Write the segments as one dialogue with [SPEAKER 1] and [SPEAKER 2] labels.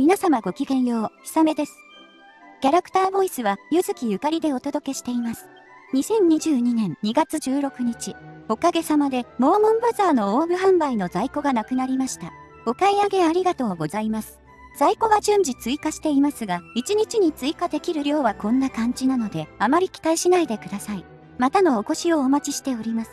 [SPEAKER 1] 皆様ごきげんよう、ひさめです。キャラクターボイスは、ゆずきゆかりでお届けしています。2022年2月16日、おかげさまで、モーモンバザーのオーブ販売の在庫がなくなりました。お買い上げありがとうございます。在庫は順次追加していますが、1日に追加できる量はこんな感じなので、あまり期待しないでください。またのお越しをお待ちしております。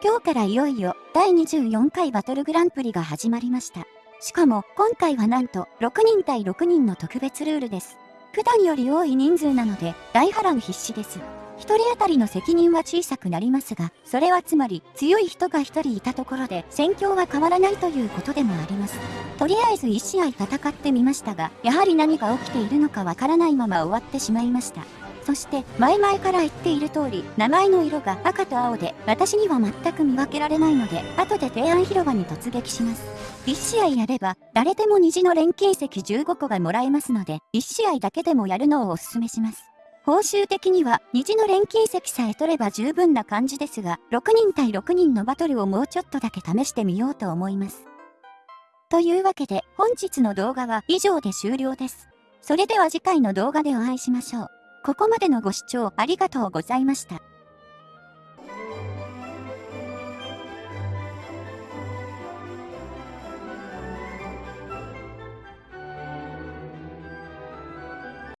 [SPEAKER 1] 今日からいよいよ第24回バトルグランプリが始まりました。しかも今回はなんと6人対6人の特別ルールです。普段より多い人数なので大波乱必至です。1人当たりの責任は小さくなりますが、それはつまり強い人が1人いたところで戦況は変わらないということでもあります。とりあえず1試合戦ってみましたが、やはり何が起きているのかわからないまま終わってしまいました。そして前々から言っている通り名前の色が赤と青で私には全く見分けられないので後で提案広場に突撃します。1試合やれば誰でも虹の錬金石15個がもらえますので1試合だけでもやるのをおすすめします。報酬的には虹の錬金石さえ取れば十分な感じですが6人対6人のバトルをもうちょっとだけ試してみようと思います。というわけで本日の動画は以上で終了です。それでは次回の動画でお会いしましょう。ここまでのご視聴ありがとうございました。